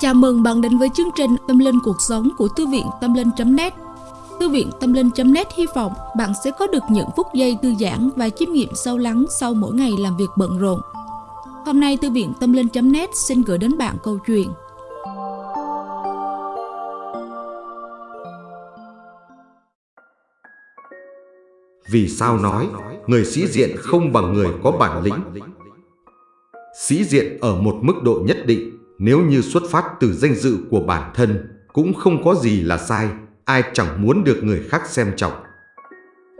Chào mừng bạn đến với chương trình Tâm Linh Cuộc Sống của Thư viện Tâm Linh.net Thư viện Tâm Linh.net hy vọng bạn sẽ có được những phút giây thư giãn và chiêm nghiệm sâu lắng sau mỗi ngày làm việc bận rộn. Hôm nay Thư viện Tâm Linh.net xin gửi đến bạn câu chuyện Vì sao nói người sĩ diện không bằng người có bản lĩnh? Sĩ diện ở một mức độ nhất định nếu như xuất phát từ danh dự của bản thân cũng không có gì là sai, ai chẳng muốn được người khác xem trọng.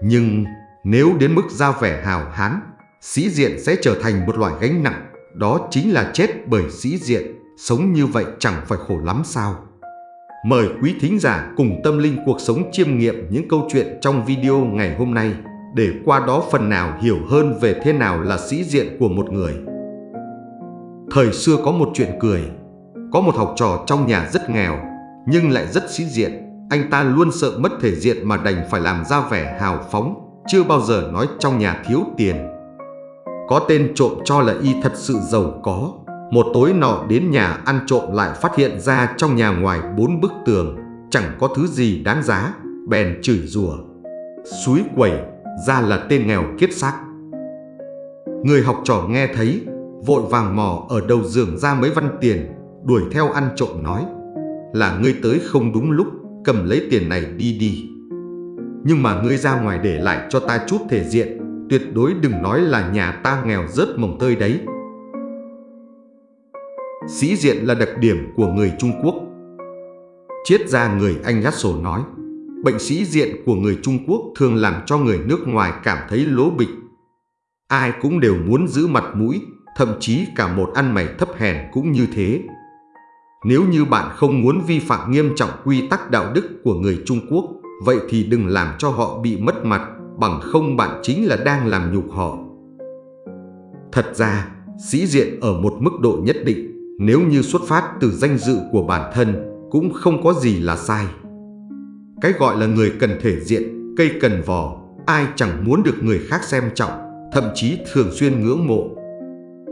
Nhưng nếu đến mức ra vẻ hào hán, sĩ diện sẽ trở thành một loại gánh nặng, đó chính là chết bởi sĩ diện, sống như vậy chẳng phải khổ lắm sao? Mời quý thính giả cùng tâm linh cuộc sống chiêm nghiệm những câu chuyện trong video ngày hôm nay để qua đó phần nào hiểu hơn về thế nào là sĩ diện của một người. Thời xưa có một chuyện cười, có một học trò trong nhà rất nghèo nhưng lại rất sĩ diện. Anh ta luôn sợ mất thể diện mà đành phải làm ra vẻ hào phóng, chưa bao giờ nói trong nhà thiếu tiền. Có tên trộm cho là y thật sự giàu có. Một tối nọ đến nhà ăn trộm lại phát hiện ra trong nhà ngoài bốn bức tường chẳng có thứ gì đáng giá, bèn chửi rủa. Suối quẩy ra là tên nghèo kiết xác. Người học trò nghe thấy, vội vàng mò ở đầu giường ra mấy văn tiền, đuổi theo ăn trộm nói là ngươi tới không đúng lúc, cầm lấy tiền này đi đi. Nhưng mà ngươi ra ngoài để lại cho ta chút thể diện, tuyệt đối đừng nói là nhà ta nghèo rớt mồng tơi đấy. Sĩ diện là đặc điểm của người Trung Quốc. Triết gia người Anh Gắt Sổ nói, bệnh sĩ diện của người Trung Quốc thường làm cho người nước ngoài cảm thấy lố bịch. Ai cũng đều muốn giữ mặt mũi, thậm chí cả một ăn mày thấp hèn cũng như thế. Nếu như bạn không muốn vi phạm nghiêm trọng quy tắc đạo đức của người Trung Quốc, vậy thì đừng làm cho họ bị mất mặt, bằng không bạn chính là đang làm nhục họ. Thật ra, sĩ diện ở một mức độ nhất định, nếu như xuất phát từ danh dự của bản thân, cũng không có gì là sai. Cái gọi là người cần thể diện, cây cần vò, ai chẳng muốn được người khác xem trọng, thậm chí thường xuyên ngưỡng mộ.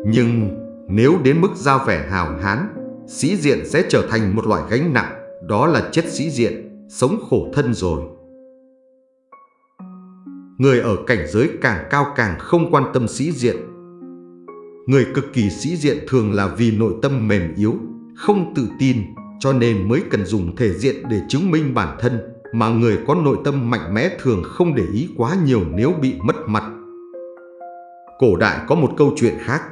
Nhưng nếu đến mức giao vẻ hào hán, sĩ diện sẽ trở thành một loại gánh nặng, đó là chết sĩ diện, sống khổ thân rồi. Người ở cảnh giới càng cao càng không quan tâm sĩ diện. Người cực kỳ sĩ diện thường là vì nội tâm mềm yếu, không tự tin, cho nên mới cần dùng thể diện để chứng minh bản thân, mà người có nội tâm mạnh mẽ thường không để ý quá nhiều nếu bị mất mặt. Cổ đại có một câu chuyện khác,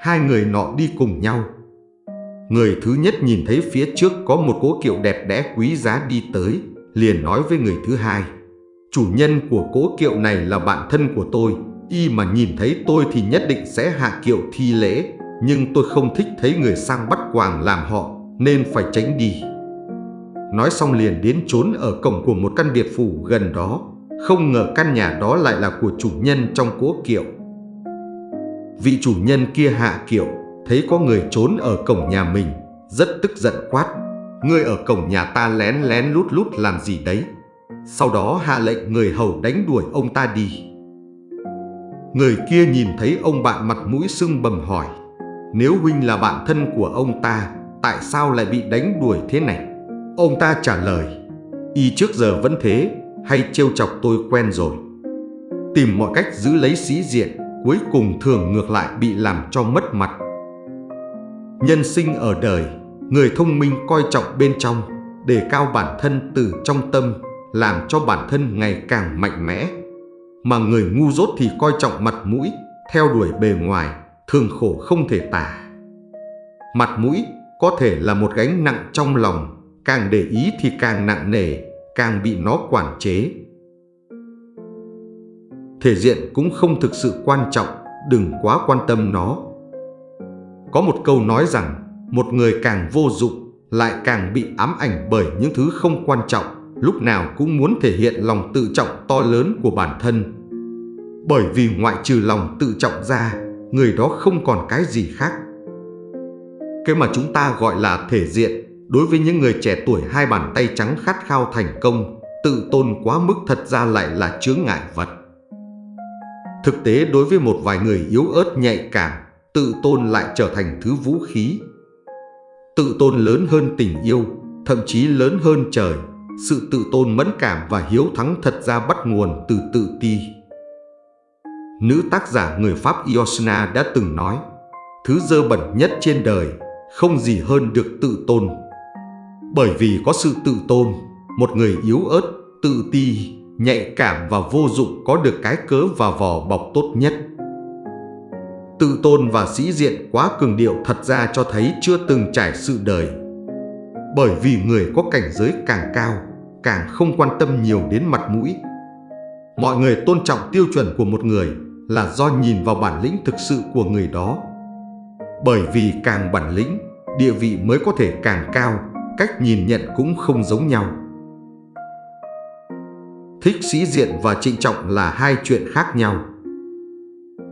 hai người nọ đi cùng nhau, Người thứ nhất nhìn thấy phía trước có một cố kiệu đẹp đẽ quý giá đi tới, liền nói với người thứ hai. Chủ nhân của cố kiệu này là bạn thân của tôi, y mà nhìn thấy tôi thì nhất định sẽ hạ kiệu thi lễ, nhưng tôi không thích thấy người sang bắt quàng làm họ, nên phải tránh đi. Nói xong liền đến trốn ở cổng của một căn biệt phủ gần đó, không ngờ căn nhà đó lại là của chủ nhân trong cố kiệu. Vị chủ nhân kia hạ kiệu, thấy có người trốn ở cổng nhà mình, rất tức giận quát. Ngươi ở cổng nhà ta lén lén lút lút làm gì đấy? Sau đó hạ lệnh người hầu đánh đuổi ông ta đi. Người kia nhìn thấy ông bạn mặt mũi sưng bầm hỏi, nếu huynh là bạn thân của ông ta, tại sao lại bị đánh đuổi thế này? Ông ta trả lời, y trước giờ vẫn thế, hay trêu chọc tôi quen rồi. Tìm mọi cách giữ lấy sĩ diện, cuối cùng thường ngược lại bị làm cho mất mặt. Nhân sinh ở đời, người thông minh coi trọng bên trong, đề cao bản thân từ trong tâm, làm cho bản thân ngày càng mạnh mẽ. Mà người ngu dốt thì coi trọng mặt mũi, theo đuổi bề ngoài, thường khổ không thể tả. Mặt mũi có thể là một gánh nặng trong lòng, càng để ý thì càng nặng nề, càng bị nó quản chế. Thể diện cũng không thực sự quan trọng, đừng quá quan tâm nó. Có một câu nói rằng, một người càng vô dụng lại càng bị ám ảnh bởi những thứ không quan trọng, lúc nào cũng muốn thể hiện lòng tự trọng to lớn của bản thân. Bởi vì ngoại trừ lòng tự trọng ra, người đó không còn cái gì khác. Cái mà chúng ta gọi là thể diện, đối với những người trẻ tuổi hai bàn tay trắng khát khao thành công, tự tôn quá mức thật ra lại là chướng ngại vật. Thực tế đối với một vài người yếu ớt nhạy cảm, tự tôn lại trở thành thứ vũ khí. Tự tôn lớn hơn tình yêu, thậm chí lớn hơn trời. Sự tự tôn mẫn cảm và hiếu thắng thật ra bắt nguồn từ tự ti. Nữ tác giả người Pháp Iosna đã từng nói, thứ dơ bẩn nhất trên đời không gì hơn được tự tôn. Bởi vì có sự tự tôn, một người yếu ớt, tự ti, nhạy cảm và vô dụng có được cái cớ và vỏ bọc tốt nhất. Tự tôn và sĩ diện quá cường điệu thật ra cho thấy chưa từng trải sự đời. Bởi vì người có cảnh giới càng cao, càng không quan tâm nhiều đến mặt mũi. Mọi người tôn trọng tiêu chuẩn của một người là do nhìn vào bản lĩnh thực sự của người đó. Bởi vì càng bản lĩnh, địa vị mới có thể càng cao, cách nhìn nhận cũng không giống nhau. Thích sĩ diện và trịnh trọng là hai chuyện khác nhau.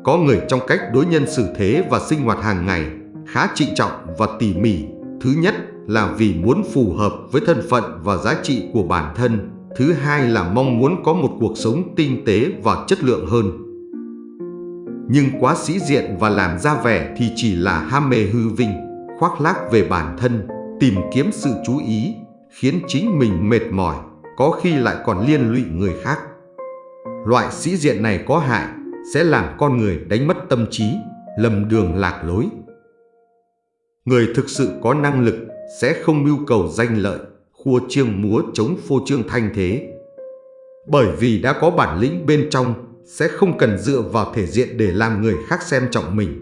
Có người trong cách đối nhân xử thế và sinh hoạt hàng ngày khá trịnh trọng và tỉ mỉ. Thứ nhất là vì muốn phù hợp với thân phận và giá trị của bản thân. Thứ hai là mong muốn có một cuộc sống tinh tế và chất lượng hơn. Nhưng quá sĩ diện và làm ra vẻ thì chỉ là ham mê hư vinh, khoác lác về bản thân, tìm kiếm sự chú ý, khiến chính mình mệt mỏi, có khi lại còn liên lụy người khác. Loại sĩ diện này có hại, sẽ làm con người đánh mất tâm trí, lầm đường lạc lối. Người thực sự có năng lực sẽ không mưu cầu danh lợi, khua chiêng múa chống phô trương thanh thế. Bởi vì đã có bản lĩnh bên trong, sẽ không cần dựa vào thể diện để làm người khác xem trọng mình.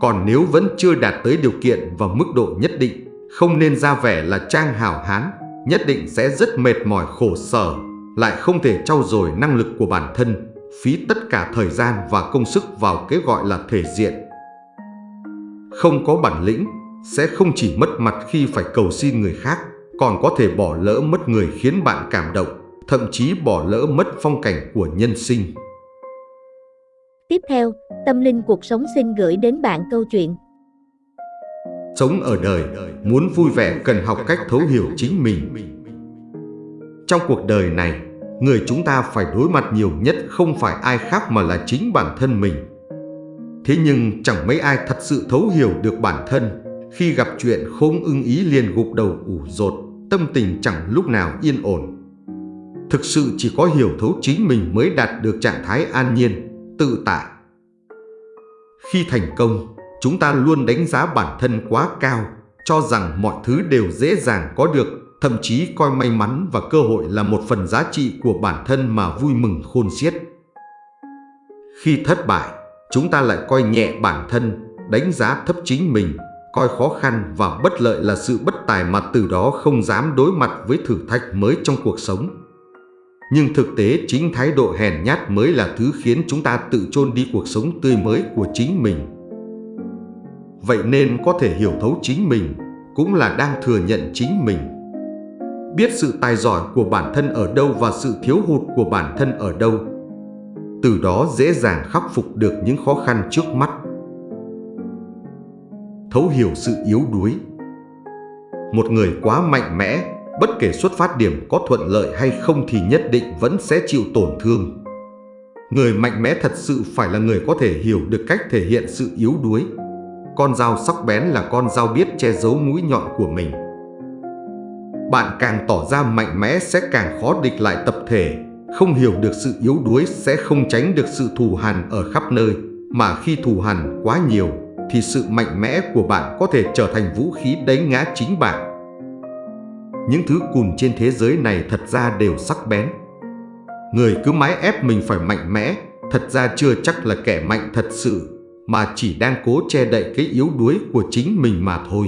Còn nếu vẫn chưa đạt tới điều kiện và mức độ nhất định, không nên ra vẻ là trang hảo hán, nhất định sẽ rất mệt mỏi khổ sở, lại không thể trau dồi năng lực của bản thân, phí tất cả thời gian và công sức vào cái gọi là thể diện. Không có bản lĩnh, sẽ không chỉ mất mặt khi phải cầu xin người khác, còn có thể bỏ lỡ mất người khiến bạn cảm động, thậm chí bỏ lỡ mất phong cảnh của nhân sinh. Tiếp theo, Tâm Linh Cuộc Sống xin gửi đến bạn câu chuyện. Sống ở đời, muốn vui vẻ cần học cách thấu hiểu chính mình. Trong cuộc đời này, người chúng ta phải đối mặt nhiều nhất không phải ai khác mà là chính bản thân mình. Thế nhưng chẳng mấy ai thật sự thấu hiểu được bản thân, khi gặp chuyện không ưng ý liền gục đầu ủ rột, tâm tình chẳng lúc nào yên ổn. Thực sự chỉ có hiểu thấu chính mình mới đạt được trạng thái an nhiên, tự tại. Khi thành công, chúng ta luôn đánh giá bản thân quá cao, cho rằng mọi thứ đều dễ dàng có được, thậm chí coi may mắn và cơ hội là một phần giá trị của bản thân mà vui mừng khôn xiết. Khi thất bại, chúng ta lại coi nhẹ bản thân, đánh giá thấp chính mình, coi khó khăn và bất lợi là sự bất tài mà từ đó không dám đối mặt với thử thách mới trong cuộc sống. Nhưng thực tế chính thái độ hèn nhát mới là thứ khiến chúng ta tự chôn đi cuộc sống tươi mới của chính mình. Vậy nên có thể hiểu thấu chính mình, cũng là đang thừa nhận chính mình. Biết sự tài giỏi của bản thân ở đâu và sự thiếu hụt của bản thân ở đâu. Từ đó dễ dàng khắc phục được những khó khăn trước mắt thấu hiểu sự yếu đuối. Một người quá mạnh mẽ, bất kể xuất phát điểm có thuận lợi hay không thì nhất định vẫn sẽ chịu tổn thương. Người mạnh mẽ thật sự phải là người có thể hiểu được cách thể hiện sự yếu đuối. Con dao sắc bén là con dao biết che giấu mũi nhọn của mình. Bạn càng tỏ ra mạnh mẽ sẽ càng khó địch lại tập thể, không hiểu được sự yếu đuối sẽ không tránh được sự thù hằn ở khắp nơi, mà khi thù hằn quá nhiều thì sự mạnh mẽ của bạn có thể trở thành vũ khí đánh ngã chính bạn. Những thứ cùn trên thế giới này thật ra đều sắc bén. Người cứ mãi ép mình phải mạnh mẽ, thật ra chưa chắc là kẻ mạnh thật sự, mà chỉ đang cố che đậy cái yếu đuối của chính mình mà thôi.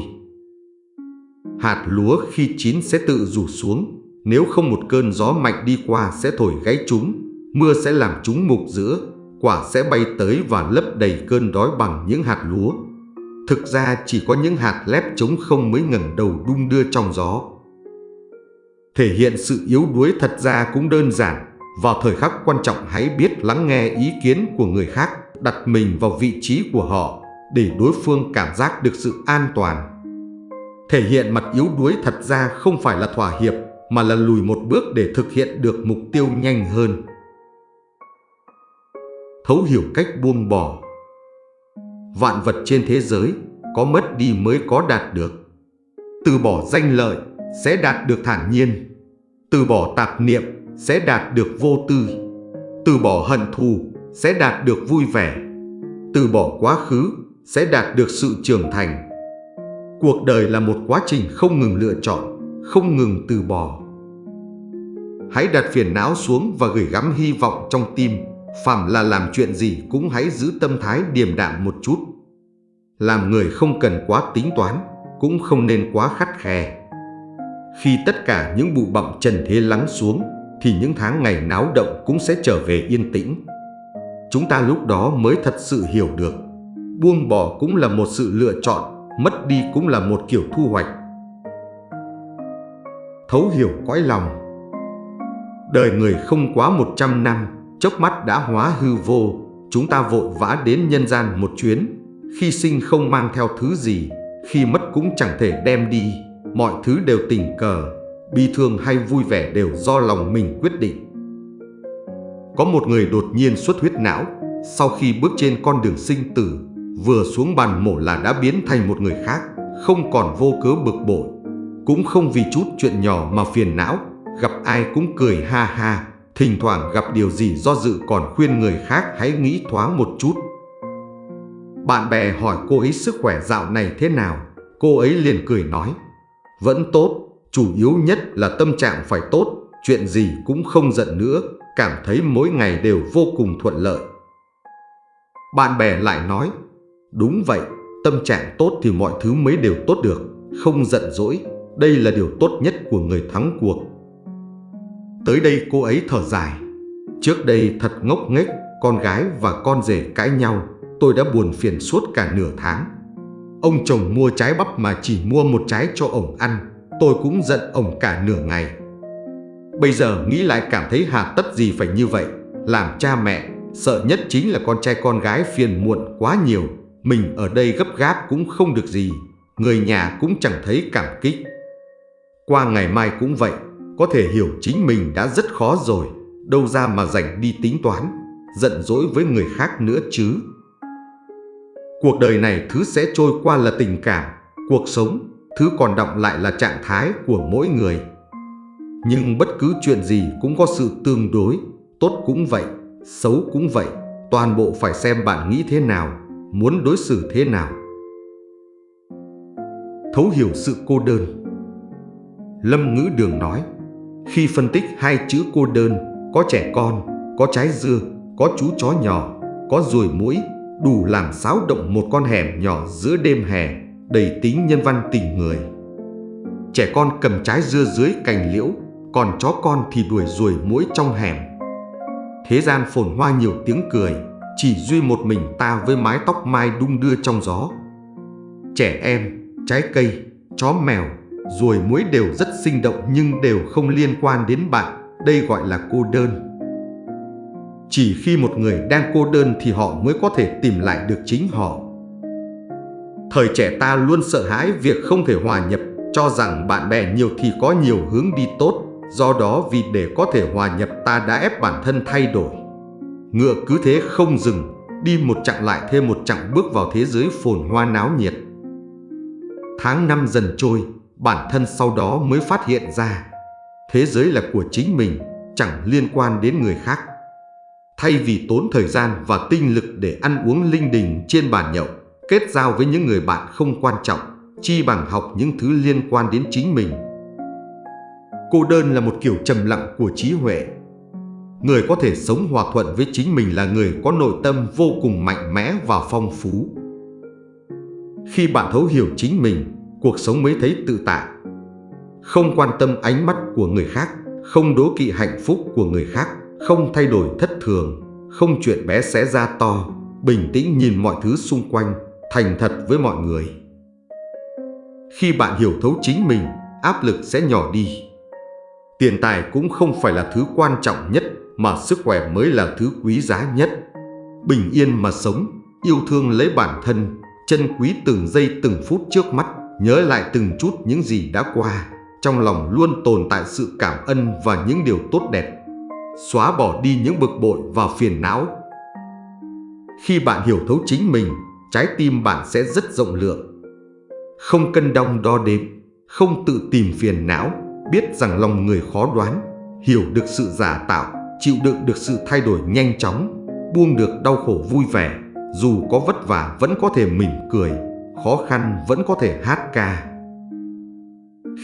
Hạt lúa khi chín sẽ tự rủ xuống, nếu không một cơn gió mạnh đi qua sẽ thổi gáy chúng, mưa sẽ làm chúng mục giữa, quả sẽ bay tới và lấp đầy cơn đói bằng những hạt lúa. Thực ra chỉ có những hạt lép trống không mới ngẩng đầu đung đưa trong gió. Thể hiện sự yếu đuối thật ra cũng đơn giản. Vào thời khắc quan trọng hãy biết lắng nghe ý kiến của người khác, đặt mình vào vị trí của họ để đối phương cảm giác được sự an toàn. Thể hiện mặt yếu đuối thật ra không phải là thỏa hiệp, mà là lùi một bước để thực hiện được mục tiêu nhanh hơn. Thấu hiểu cách buông bỏ Vạn vật trên thế giới có mất đi mới có đạt được. Từ bỏ danh lợi sẽ đạt được thản nhiên. Từ bỏ tạp niệm sẽ đạt được vô tư. Từ bỏ hận thù sẽ đạt được vui vẻ. Từ bỏ quá khứ sẽ đạt được sự trưởng thành. Cuộc đời là một quá trình không ngừng lựa chọn, không ngừng từ bỏ. Hãy đặt phiền não xuống và gửi gắm hy vọng trong tim. Phạm là làm chuyện gì cũng hãy giữ tâm thái điềm đạm một chút. Làm người không cần quá tính toán, cũng không nên quá khắt khe. Khi tất cả những bụi bặm trần thế lắng xuống, thì những tháng ngày náo động cũng sẽ trở về yên tĩnh. Chúng ta lúc đó mới thật sự hiểu được, buông bỏ cũng là một sự lựa chọn, mất đi cũng là một kiểu thu hoạch. Thấu hiểu cõi lòng Đời người không quá 100 năm, chốc mắt đã hóa hư vô, chúng ta vội vã đến nhân gian một chuyến, khi sinh không mang theo thứ gì, khi mất cũng chẳng thể đem đi, mọi thứ đều tình cờ, bi thương hay vui vẻ đều do lòng mình quyết định. Có một người đột nhiên xuất huyết não, sau khi bước trên con đường sinh tử, vừa xuống bàn mổ là đã biến thành một người khác, không còn vô cớ bực bội, cũng không vì chút chuyện nhỏ mà phiền não, gặp ai cũng cười ha ha, thỉnh thoảng gặp điều gì do dự còn khuyên người khác hãy nghĩ thoáng một chút. Bạn bè hỏi cô ấy sức khỏe dạo này thế nào, cô ấy liền cười nói. Vẫn tốt, chủ yếu nhất là tâm trạng phải tốt, chuyện gì cũng không giận nữa, cảm thấy mỗi ngày đều vô cùng thuận lợi. Bạn bè lại nói, đúng vậy, tâm trạng tốt thì mọi thứ mới đều tốt được, không giận dỗi, đây là điều tốt nhất của người thắng cuộc. Tới đây cô ấy thở dài, trước đây thật ngốc nghếch, con gái và con rể cãi nhau, tôi đã buồn phiền suốt cả nửa tháng. Ông chồng mua trái bắp mà chỉ mua một trái cho ổng ăn, tôi cũng giận ổng cả nửa ngày. Bây giờ nghĩ lại cảm thấy hà tất gì phải như vậy, làm cha mẹ, sợ nhất chính là con trai con gái phiền muộn quá nhiều, mình ở đây gấp gáp cũng không được gì, người nhà cũng chẳng thấy cảm kích. Qua ngày mai cũng vậy, có thể hiểu chính mình đã rất khó rồi, đâu ra mà rảnh đi tính toán, giận dỗi với người khác nữa chứ. Cuộc đời này thứ sẽ trôi qua là tình cảm, cuộc sống, thứ còn động lại là trạng thái của mỗi người. Nhưng bất cứ chuyện gì cũng có sự tương đối, tốt cũng vậy, xấu cũng vậy, toàn bộ phải xem bạn nghĩ thế nào, muốn đối xử thế nào. Thấu hiểu sự cô đơn Lâm Ngữ Đường nói, khi phân tích hai chữ cô đơn, có trẻ con, có trái dưa, có chú chó nhỏ, có ruồi mũi, đủ làm xáo động một con hẻm nhỏ giữa đêm hè, đầy tính nhân văn tình người. Trẻ con cầm trái dưa dưới cành liễu, còn chó con thì đuổi ruồi mũi trong hẻm. Thế gian phồn hoa nhiều tiếng cười, chỉ duy một mình ta với mái tóc mai đung đưa trong gió. Trẻ em, trái cây, chó mèo, ruồi muối đều rất sinh động nhưng đều không liên quan đến bạn, đây gọi là cô đơn. Chỉ khi một người đang cô đơn thì họ mới có thể tìm lại được chính họ. Thời trẻ ta luôn sợ hãi việc không thể hòa nhập, cho rằng bạn bè nhiều thì có nhiều hướng đi tốt, do đó vì để có thể hòa nhập ta đã ép bản thân thay đổi. Ngựa cứ thế không dừng, đi một chặng lại thêm một chặng bước vào thế giới phồn hoa náo nhiệt. Tháng năm dần trôi, bản thân sau đó mới phát hiện ra, thế giới là của chính mình, chẳng liên quan đến người khác. Thay vì tốn thời gian và tinh lực để ăn uống linh đình trên bàn nhậu, kết giao với những người bạn không quan trọng, chi bằng học những thứ liên quan đến chính mình. Cô đơn là một kiểu trầm lặng của trí huệ. Người có thể sống hòa thuận với chính mình là người có nội tâm vô cùng mạnh mẽ và phong phú. Khi bạn thấu hiểu chính mình, cuộc sống mới thấy tự tại. Không quan tâm ánh mắt của người khác, không đố kỵ hạnh phúc của người khác, không thay đổi thất thường, không chuyện bé xé ra to, bình tĩnh nhìn mọi thứ xung quanh, thành thật với mọi người. Khi bạn hiểu thấu chính mình, áp lực sẽ nhỏ đi. Tiền tài cũng không phải là thứ quan trọng nhất mà sức khỏe mới là thứ quý giá nhất. Bình yên mà sống, yêu thương lấy bản thân, chân quý từng giây từng phút trước mắt, nhớ lại từng chút những gì đã qua, trong lòng luôn tồn tại sự cảm ơn và những điều tốt đẹp, xóa bỏ đi những bực bội và phiền não. Khi bạn hiểu thấu chính mình, trái tim bạn sẽ rất rộng lượng. Không cân đong đo đếm, không tự tìm phiền não, biết rằng lòng người khó đoán, hiểu được sự giả tạo, chịu đựng được sự thay đổi nhanh chóng, buông được đau khổ vui vẻ, dù có vất vả vẫn có thể mỉm cười, khó khăn vẫn có thể hát ca.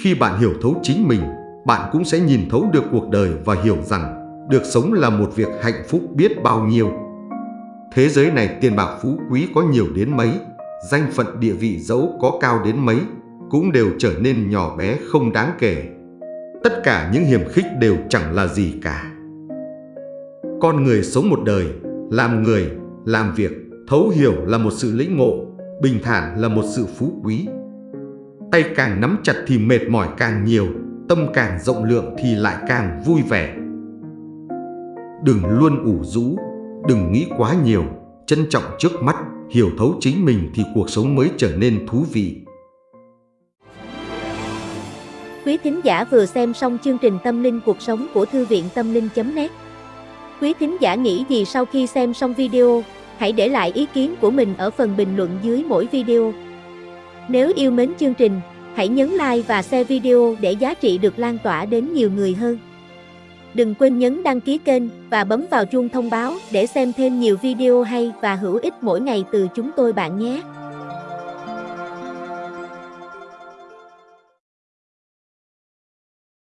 Khi bạn hiểu thấu chính mình, bạn cũng sẽ nhìn thấu được cuộc đời và hiểu rằng được sống là một việc hạnh phúc biết bao nhiêu. Thế giới này tiền bạc phú quý có nhiều đến mấy, danh phận địa vị dẫu có cao đến mấy, cũng đều trở nên nhỏ bé không đáng kể. Tất cả những hiểm khích đều chẳng là gì cả. Con người sống một đời, làm người, làm việc, thấu hiểu là một sự lĩnh ngộ, bình thản là một sự phú quý. Tay càng nắm chặt thì mệt mỏi càng nhiều, tâm càng rộng lượng thì lại càng vui vẻ. Đừng luôn ủ rũ, đừng nghĩ quá nhiều, trân trọng trước mắt, hiểu thấu chính mình thì cuộc sống mới trở nên thú vị. Quý thính giả vừa xem xong chương trình Tâm linh cuộc sống của Thư viện Tâm linh.net Quý thính giả nghĩ gì sau khi xem xong video, hãy để lại ý kiến của mình ở phần bình luận dưới mỗi video. Nếu yêu mến chương trình, hãy nhấn like và share video để giá trị được lan tỏa đến nhiều người hơn. Đừng quên nhấn đăng ký kênh và bấm vào chuông thông báo để xem thêm nhiều video hay và hữu ích mỗi ngày từ chúng tôi bạn nhé.